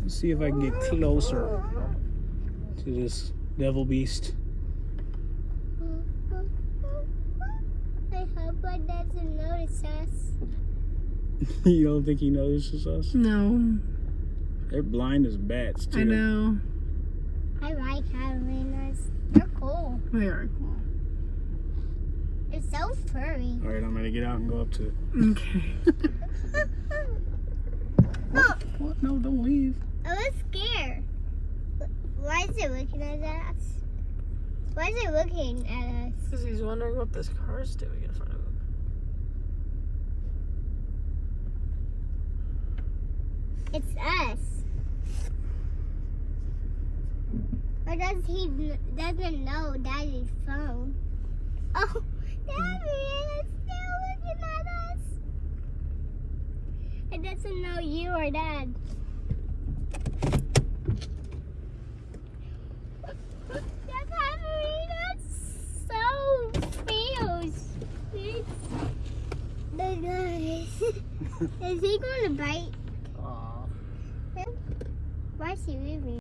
Let's see if I can get closer to this devil beast. I hope it doesn't notice us. you don't think he notices us? No, They're blind as bats too. I know. I like Halloweeners. They're cool. They are cool. They're so furry. All right, I'm gonna get out and go up to it. Okay. oh, What? No, don't leave. I was scared. Why is it looking at us? Why is it looking at us? Because he's wondering what this car is doing in front of him. It's us. Or does he doesn't know Daddy's phone? Oh, Daddy is still looking at us. It doesn't know you or Dad. Is he going to bite? Aw. Why is he leaving?